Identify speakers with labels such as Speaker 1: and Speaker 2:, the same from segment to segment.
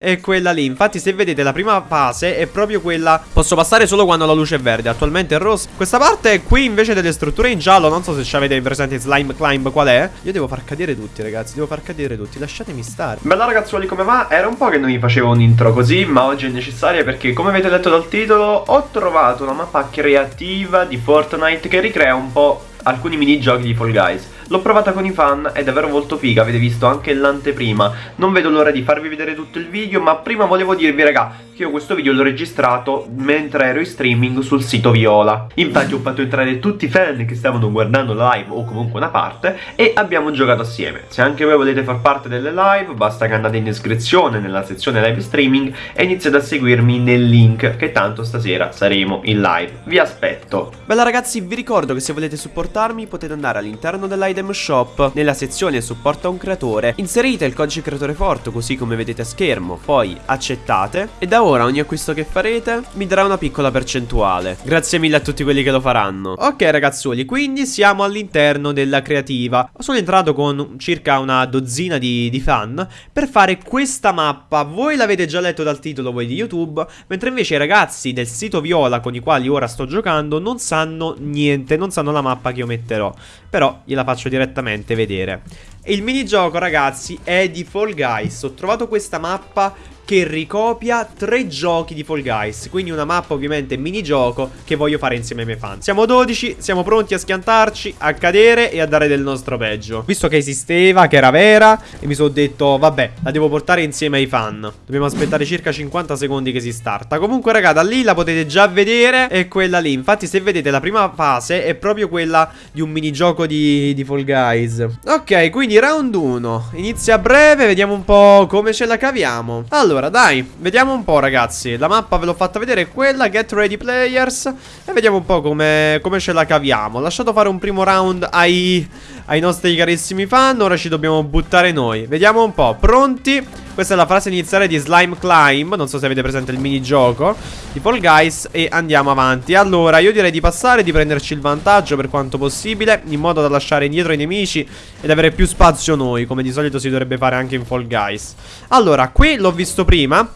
Speaker 1: è quella lì. Infatti se vedete la prima fase è proprio quella. Posso passare solo quando la luce è verde. Attualmente è rossa. Questa parte qui invece delle strutture in giallo. Non so se ci avete presente slime climb qual è. Io devo far cadere tutti ragazzi. Devo far cadere tutti. Lasciatemi stare.
Speaker 2: Bella ragazzuoli come va? Era un po' che non mi facevo un intro così Ma oggi è necessaria perché come avete letto dal titolo Ho trovato una mappa creativa di Fortnite Che ricrea un po' alcuni minigiochi di Fall Guys. L'ho provata con i fan, è davvero molto figa, avete visto anche l'anteprima. Non vedo l'ora di farvi vedere tutto il video, ma prima volevo dirvi raga che io questo video l'ho registrato mentre ero in streaming sul sito Viola. Infatti ho fatto entrare tutti i fan che stavano guardando la live o comunque una parte e abbiamo giocato assieme. Se anche voi volete far parte delle live, basta che andate in descrizione nella sezione live streaming e iniziate a seguirmi nel link che tanto stasera saremo in live. Vi aspetto.
Speaker 1: Bella ragazzi, vi ricordo che se volete supportarmi potete andare all'interno dell'ID Item Shop. Nella sezione supporta un creatore. Inserite il codice creatore forte così come vedete a schermo. Poi accettate. E da ora ogni acquisto che farete mi darà una piccola percentuale. Grazie mille a tutti quelli che lo faranno. Ok ragazzuoli quindi siamo all'interno della creativa. Sono entrato con circa una dozzina di, di fan per fare questa mappa. Voi l'avete già letto dal titolo voi di youtube mentre invece i ragazzi del sito viola con i quali ora sto giocando non sanno niente non sanno la mappa che io metterò però gliela faccio direttamente vedere. il minigioco ragazzi è di Fall Guys. Ho trovato questa mappa che ricopia tre giochi di Fall Guys. Quindi una mappa ovviamente minigioco che voglio fare insieme ai miei fan. Siamo 12, siamo pronti a schiantarci, a cadere e a dare del nostro peggio. Visto che esisteva, che era vera E mi sono detto vabbè, la devo portare insieme ai fan. Dobbiamo aspettare circa 50 secondi che si starta. Comunque raga, da lì la potete già vedere È quella lì. Infatti se vedete la prima fase è proprio quella di un minigioco di, di Fall Guys. Ok, quindi round 1 Inizia breve, vediamo un po' come ce la caviamo. Allora allora, dai, vediamo un po', ragazzi. La mappa ve l'ho fatta vedere, quella, Get Ready Players. E vediamo un po' come, come ce la caviamo. Ho lasciato fare un primo round ai, ai nostri carissimi fan. Ora ci dobbiamo buttare noi. Vediamo un po', pronti? Questa è la frase iniziale di Slime Climb. Non so se avete presente il minigioco di Fall Guys. E andiamo avanti. Allora, io direi di passare, di prenderci il vantaggio per quanto possibile. In modo da lasciare indietro i nemici ed avere più spazio noi. Come di solito si dovrebbe fare anche in Fall Guys. Allora, qui l'ho visto prima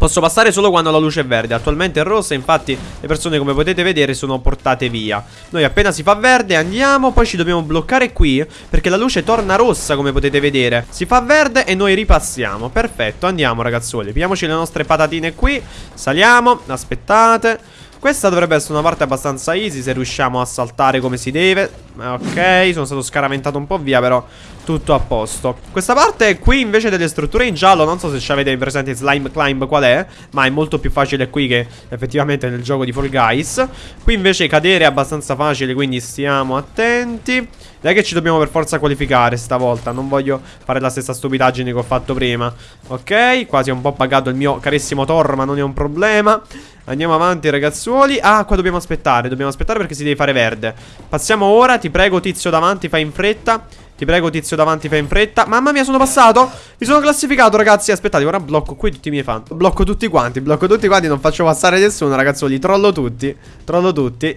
Speaker 1: Posso passare solo quando la luce è verde. Attualmente è rossa Infatti le persone come potete vedere sono portate via. Noi appena si fa verde andiamo Poi ci dobbiamo bloccare qui Perché la luce torna rossa come potete vedere. Si fa verde e noi ripassiamo. Perfetto andiamo ragazzuoli. Pigliamoci le nostre patatine qui. Saliamo Aspettate questa dovrebbe essere una parte abbastanza easy se riusciamo a saltare come si deve. Ok, sono stato scaraventato un po' via però tutto a posto. Questa parte qui invece delle strutture in giallo Non so se ci avete presente slime climb qual è Ma è molto più facile qui che effettivamente nel gioco di Fall Guys. Qui invece cadere è abbastanza facile Quindi stiamo attenti. Dai che ci dobbiamo per forza qualificare stavolta Non voglio fare la stessa stupidaggine che ho fatto prima. Ok, quasi è un po' pagato il mio carissimo Thor Ma non è un problema Andiamo avanti ragazzuoli. Ah qua dobbiamo aspettare Dobbiamo aspettare perché si deve fare verde. Passiamo ora Ti prego tizio davanti fai in fretta. Ti prego tizio davanti fai in fretta. Mamma mia sono passato. Mi sono classificato ragazzi. Aspettate ora blocco qui tutti i miei fan. Blocco tutti quanti Blocco tutti quanti Non faccio passare nessuno ragazzuoli. Trollo tutti Trollo tutti.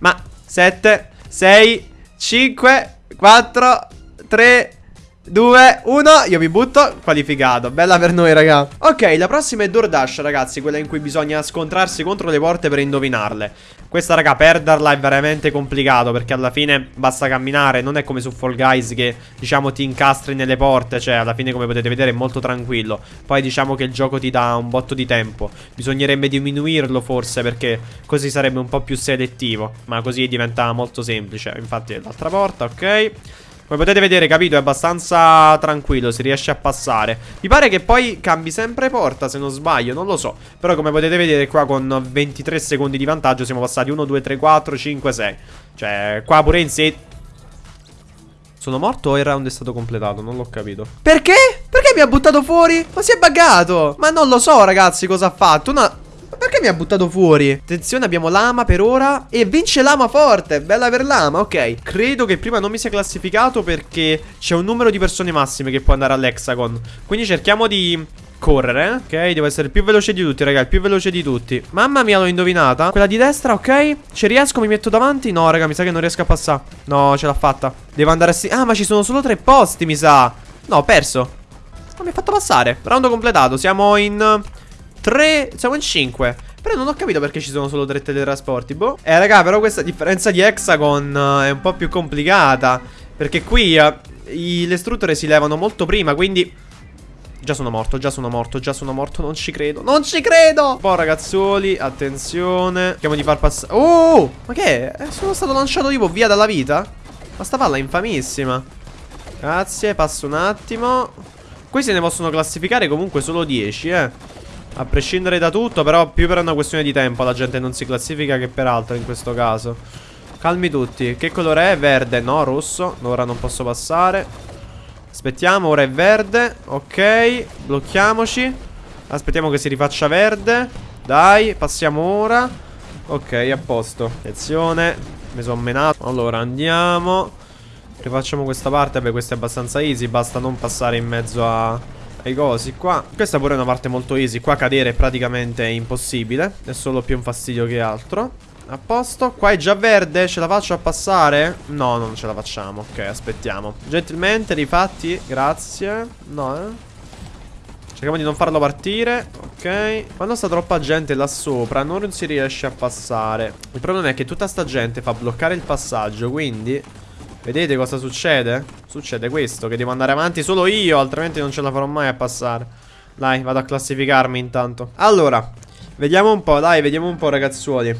Speaker 1: Ma 7 6 5 4 3 2, 1, io mi butto, qualificato, bella per noi raga. Ok, la prossima è DoorDash ragazzi, quella in cui bisogna scontrarsi contro le porte per indovinarle. Questa raga, perderla è veramente complicato perché alla fine basta camminare Non è come su Fall Guys che diciamo ti incastri nelle porte, cioè alla fine come potete vedere è molto tranquillo. Poi diciamo che il gioco ti dà un botto di tempo. Bisognerebbe diminuirlo forse perché così sarebbe un po' più selettivo. Ma così diventa molto semplice. Infatti l'altra porta, ok come potete vedere, capito, è abbastanza tranquillo, si riesce a passare. Mi pare che poi cambi sempre porta, se non sbaglio, non lo so. Però come potete vedere qua con 23 secondi di vantaggio siamo passati 1, 2, 3, 4, 5, 6. Cioè, qua pure in sé... Sono morto o il round è stato completato? Non l'ho capito. Perché? Perché mi ha buttato fuori? Ma si è buggato! Ma non lo so, ragazzi, cosa ha fatto. Una... Perché mi ha buttato fuori? Attenzione, abbiamo Lama per ora. E vince Lama forte, bella per Lama, ok. Credo che prima non mi sia classificato perché c'è un numero di persone massime che può andare all'Hexagon. Quindi cerchiamo di correre Ok, devo essere il più veloce di tutti, raga Il più veloce di tutti. Mamma mia, l'ho indovinata. Quella di destra, ok? Ci riesco, mi metto davanti? No, raga, mi sa che non riesco a passare. No, ce l'ha fatta. Devo andare a... Ah, ma ci sono solo tre posti, mi sa. No, ho perso. Non mi ha fatto passare. Round completato. Siamo in 3. Siamo in 5. Però non ho capito perché ci sono solo tre teletrasporti. Boh. Eh, raga, però questa differenza di Hexagon uh, è un po' più complicata. Perché qui uh, i, le strutture si levano molto prima. Quindi. Già sono morto, già sono morto, già sono morto, non ci credo, non ci credo! Po' ragazzoli, attenzione Cerchiamo di far passare Oh, ma che è? Eh, sono stato lanciato tipo via dalla vita? Ma sta palla è infamissima Grazie, passo un attimo Qui se ne possono classificare comunque solo 10, eh A prescindere da tutto, però più per una questione di tempo La gente non si classifica che per altro in questo caso. Calmi tutti. Che colore è? Verde, no, rosso. Ora non posso passare. Aspettiamo, ora è verde. Ok, blocchiamoci. Aspettiamo che si rifaccia verde. Dai, passiamo ora. Ok, a posto. Attenzione Mi sono menato. Allora, andiamo. Rifacciamo questa parte Vabbè, questa è abbastanza easy Basta non passare in mezzo a... ai cosi qua. Questa pure è una parte molto easy. Qua cadere è praticamente impossibile. È solo più un fastidio che altro. A posto, qua è già verde, ce la faccio a passare? No, non ce la facciamo, ok, aspettiamo. Gentilmente, rifatti, grazie. No, eh. Cerchiamo di non farlo partire. Ok. Quando sta troppa gente là sopra Non si riesce a passare. Il problema è che tutta sta gente fa bloccare il passaggio Quindi Vedete cosa succede? Succede questo Che devo andare avanti solo io Altrimenti non ce la farò mai a passare. Dai, vado a classificarmi intanto. Allora Vediamo un po', dai, vediamo un po' ragazzuoli.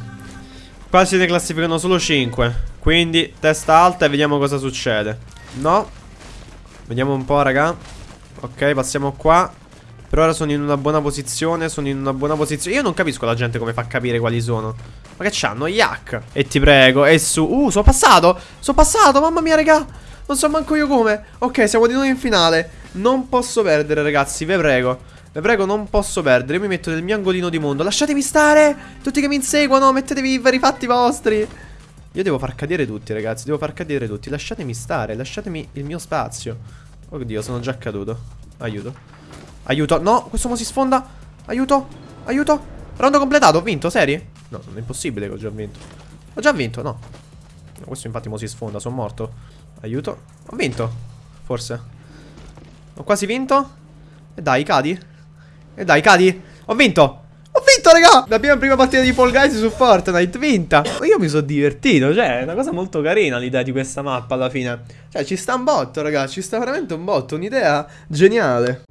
Speaker 1: Qua se ne classificano solo 5 Quindi testa alta e vediamo cosa succede. No. Vediamo un po' raga. Ok passiamo qua Per ora sono in una buona posizione Sono in una buona posizione Io non capisco la gente come fa a capire quali sono Ma che c'hanno? Yak E ti prego E su Uh sono passato Sono passato Mamma mia raga Non so manco io come Ok siamo di nuovo in finale Non posso perdere ragazzi Ve prego vi prego, non posso perdere. Io mi metto nel mio angolino di mondo. Lasciatemi stare! Tutti che mi inseguono, mettetevi i veri fatti vostri. Io devo far cadere tutti, ragazzi. Devo far cadere tutti. Lasciatemi stare, lasciatemi il mio spazio. Oddio, sono già caduto. Aiuto. Aiuto. No, questo mo si sfonda. Aiuto. Aiuto. Rondo completato, ho vinto, seri? No, non è impossibile che ho già vinto. Ho già vinto, no. questo infatti mo si sfonda, sono morto. Aiuto. Ho vinto. Forse. Ho quasi vinto. E dai, cadi. E dai, cadi. Ho vinto. Ho vinto, raga. La mia prima partita di Fall Guys su Fortnite, vinta. Io mi sono divertito, cioè, è una cosa molto carina l'idea di questa mappa alla fine. Cioè, ci sta un botto, raga, ci sta veramente un botto, un'idea geniale.